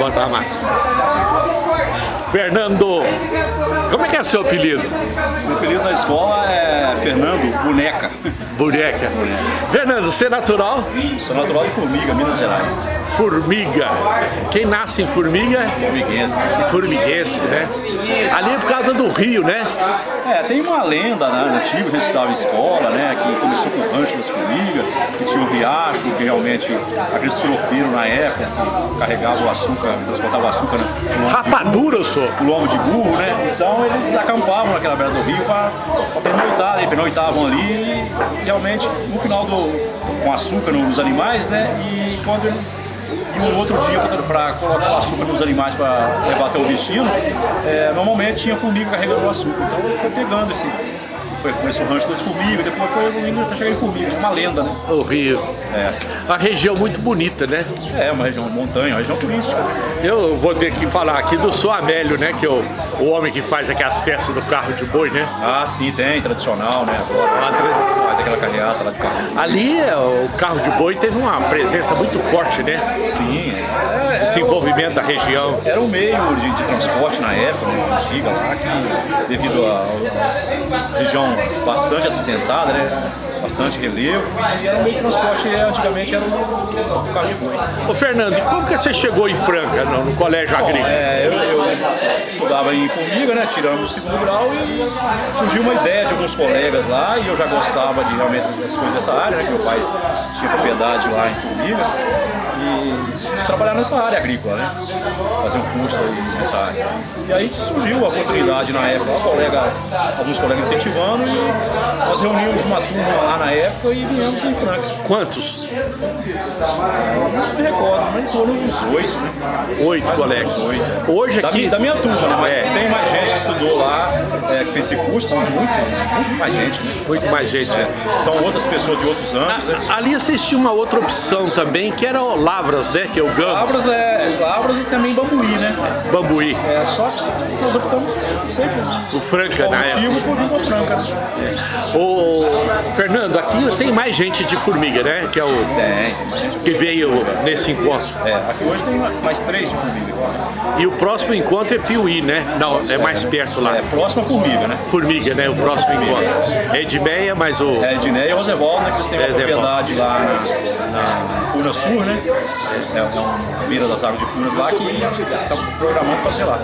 botar a máquina. Fernando, como é que é seu apelido? Meu apelido na escola é Fernando Boneca. Boneca. Fernando, você é natural? Sou natural de Formiga, Minas Gerais. Formiga. Quem nasce em Formiga? Formiguense. Formiguense, né? Ali é por causa do rio, né? É, tem uma lenda né, antiga, a gente estava em escola, né? Que começou com o rancho das formigas, que tinha um riacho, que realmente aqueles tropeiros na época, que carregavam o açúcar, transportavam açúcar né, Rapadura, eu sou. o lombo de burro, né? Então eles acampavam naquela beira do rio para pernoitar, né? pernoitavam ali e realmente no final do com açúcar nos animais, né? E quando eles iam no outro dia para colocar o açúcar nos animais para levar até o destino, é, normalmente tinha formiga carregando o açúcar. Então ele foi pegando esse. Foi, começou o rancho das formigas, depois foi evoluindo até chegar em formiga, uma lenda, né? O rio. É, Uma região muito bonita, né? é uma região montanha, uma região turística. Eu vou ter que falar aqui do Sou Amélio, né? Que é o, o homem que faz aquelas festas do carro de boi, né? Ah, sim, tem, tradicional, né? Uma tradição. Faz aquela carreata lá de carro. Ali é, o carro de boi teve uma presença muito forte, né? Sim, é, Desenvolvimento da região. Era um meio de, de transporte na época, né, antiga lá, que devido a região bastante acidentada, né, bastante relevo, e era um meio de transporte, antigamente era o carro de boi. Ô Fernando, e como que você chegou em Franca, no, no colégio Bom, agrícola? é, eu, eu estudava em Formiga, né, tirando o segundo grau, e surgiu uma ideia de alguns colegas lá, e eu já gostava de realmente das coisas dessa área, né, que meu pai tinha propriedade lá em Formiga, e trabalhar nessa área agrícola, né, fazer um curso aí nessa área. E aí surgiu a oportunidade na época, um colega, alguns colegas incentivando, e nós reunimos uma turma lá na época e viemos em Franca. Quantos? Não me recordo, em torno uns oito, né. Oito colegas. Hoje Da, aqui... mi- da minha turma, né? Mas É. tem mais gente que estudou lá, é, que fez esse curso, são muito, muito mais gente, né? Muito mais gente. São outras pessoas de outros anos, né? A- Ali assistia uma outra opção também, que era o Lavras, né? Que é o gama, Lavras, é, Lavras e também Bambuí, né? bambuí, É, só que nós optamos sempre o Franca época. motivo por pra Franca, né? Ô, Fernando, aqui tem mais gente de formiga, né? Que é o Tem, que veio nesse encontro. É, aqui hoje tem mais três de formiga. E o próximo encontro é Piuí, né? Não, é mais perto lá. É, próxima formiga, né? Formiga, né? O próximo encontro. É Edmeia, mas o. É, Edneia e Rosevaldo, né? Que eles têm uma É, propriedade lá na, na Furnas Tour, né? É, é uma beira das águas de Furnas lá que estão programando fazer lá.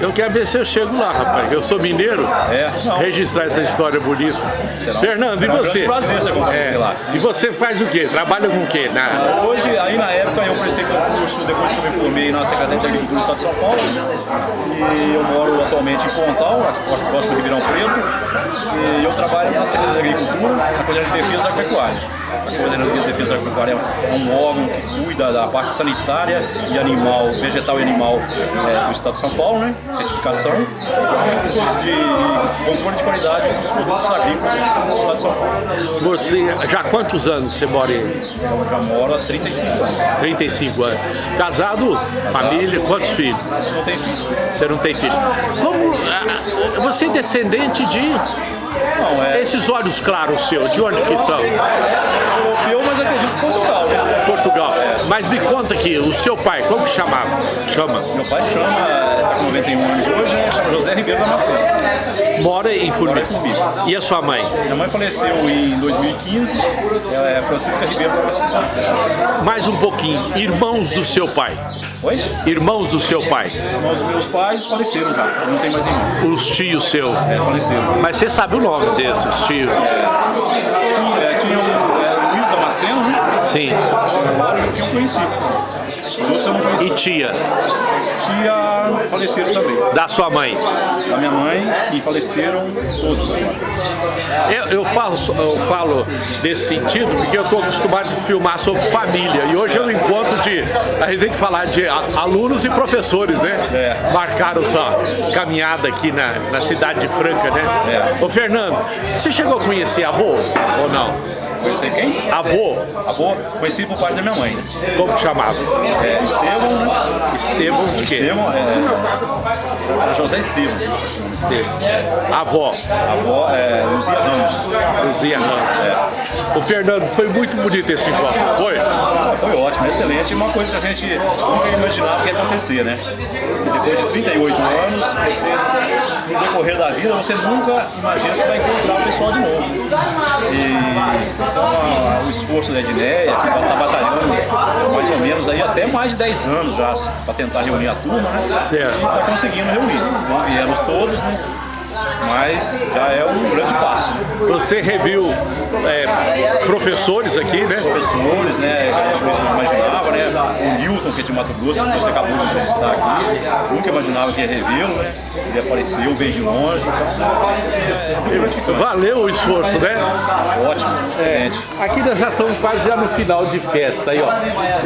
Eu quero ver se eu chego lá, rapaz. Eu sou mineiro. É, não. Registrar essa história bonita. Será um- Fernando, e será um você? grande prazer você É. lá. E você faz o quê? Trabalha com o quê? Na... Hoje, aí na época, eu prestei concurso depois que eu me formei na Secretaria de Agricultura do Estado de São Paulo. E eu moro atualmente em Pontal, próximo de Ribeirão Preto. E eu trabalho na Secretaria de Agricultura, na Coordenadoria de Defesa Agropecuária. A Coordenadoria de Defesa Agropecuária é um órgão que cuida da parte sanitária e animal, vegetal e animal é, do Estado de São Paulo, né? Certificação e de controle de qualidade dos produtos agrícolas do Estado de São Paulo. Você, já há quantos anos você mora em Eu já moro há 35 anos. 35 anos? Casado, família, quantos filhos? Não tem filho. Você não tem filho. Como ah, você é descendente de Não, é esses olhos claros seus? De onde que são? europeu, mas acredito que Portugal. Portugal. Mas me conta aqui, o seu pai, como que chamava? Chama. Meu pai chama, está com 91 anos hoje, né? chama José Ribeiro da Macena. Mora em Formiga. Formiga. E a sua mãe? Minha mãe faleceu em 2015, ela é Francisca Ribeiro da Macena. Mais um pouquinho. Irmãos do seu pai. Oi? Irmãos do seu pai. Irmãos dos meus pais faleceram já, não tem mais irmão. Os tios seus. É, faleceram. Mas você sabe o nome desses tios? Sim, é, tinha o é, Luiz Damasceno, né? Sim. Eu conheci. Eu. E tia? Tia faleceram também. Da sua mãe? Da minha mãe, sim, faleceram todos. Eu, eu, falo, eu falo desse sentido porque eu estou acostumado a filmar sobre família e hoje é um encontro de. A gente tem que falar de a- alunos e professores, né? É. Marcaram sua caminhada aqui na, na cidade de Franca, né? É. Ô Fernando, você chegou a conhecer avô ou não? Conheci quem? Avô, Avô, conheci por parte da minha mãe. como que chamava? É, Estevão, né? Estevão de quê? Estevão, é, era José Estevão. Estevão. Avó, A avó é Luzia Ramos. Luzia Ramos. O Fernando, foi muito bonito esse encontro, foi? Foi ótimo, excelente. E uma coisa que a gente nunca imaginava que ia acontecer, né? Depois de 38 anos, você, no decorrer da vida, você nunca imagina que vai encontrar o pessoal de novo. E então, a- o esforço da Edneia, que está batalhando mais ou menos aí até mais de 10 anos já para tentar reunir a turma, né? Certo. E está conseguindo reunir. Não viemos todos, né? Mas já é um grande passo. Né? Você reviu é, professores aqui, né? professores, né, que a gente não imaginava, né, o Newton, que é de Mato Grosso, que você acabou de entrevistar aqui, nunca imaginava que ia revê-lo, né, ele apareceu, veio de longe, então, é. Valeu o esforço, né? ótimo, excelente. Aqui nós já estamos quase já no final de festa aí, ó.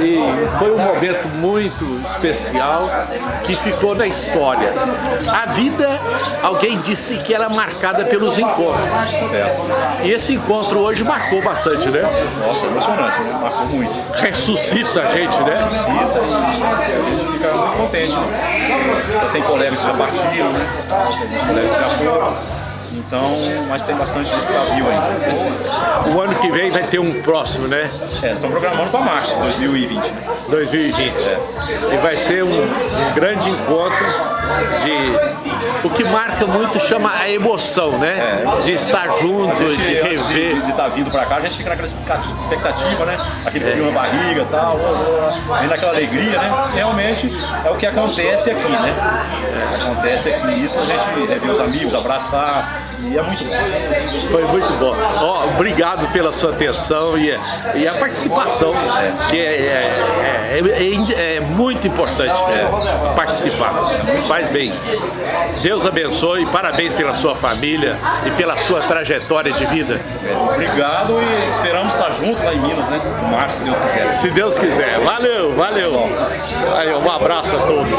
E foi um momento muito especial que ficou na história. A vida, alguém disse que era marcada pelos encontros. É. E esse encontro hoje marcou bastante, né? Nossa, emocionante, né, marcou muito. Ressuscita a gente, né? Cita e a gente fica muito contente, né. Tem colegas que já partiram, né, tem colegas que já foram, então, mas tem bastante gente que já viu ainda. O ano que vem vai ter um próximo, né? É, estão programando para março de 2020, né. 2020. E vai ser um, um grande encontro de. O que marca muito chama a emoção, né? De estar junto, gente, de rever. de estar vindo pra cá, a gente fica naquela expectativa, né? Aquele frio na barriga e tal, aí naquela alegria, né? Realmente é o que acontece aqui, né? Acontece aqui isso, a gente rever os amigos, abraçar, e é muito bom. Foi muito bom. Obrigado pela sua atenção e, e a participação, que é, é- é- é- é muito importante né? participar. Faz bem. Deus abençoe, parabéns pela sua família e pela sua trajetória de vida. Obrigado e esperamos estar juntos lá em Minas, né? Em março, se Deus quiser. Se Deus quiser. Valeu, valeu. Aí, um abraço a todos.